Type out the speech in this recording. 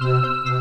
Música